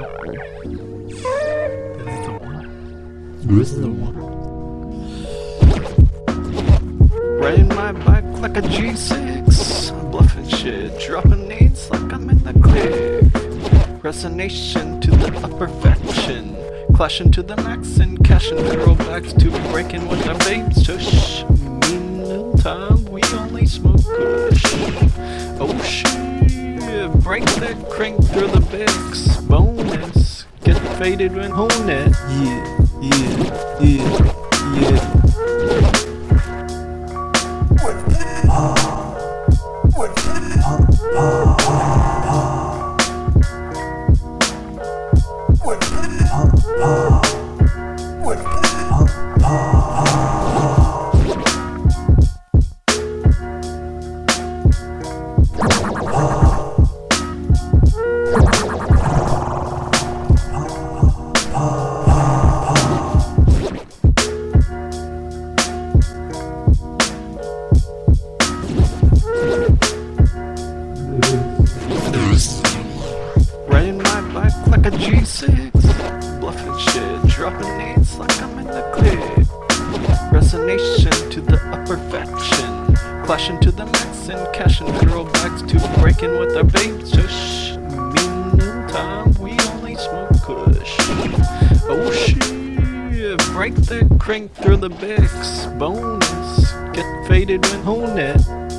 This is the one. This is the one. Riding my bike like a G6. Bluffing shit, dropping nades like I'm in the click. Resignation to the upper faction. Clashing to the max and cashing barrel bags to breaking with our babes. Shush. Meantime, we only smoke kush. Oh shit, break that crank through the bigs. Get faded when hone it. Yeah, yeah, yeah, yeah. Riding like a G6 Bluffing shit, dropping nades like I'm in the clip Resignation to the upper faction. Clashing to the max and cashing bags To breaking with our babes Shush, meantime we only smoke kush. Oh shit, break that crank through the bigs Bonus, get faded when hone it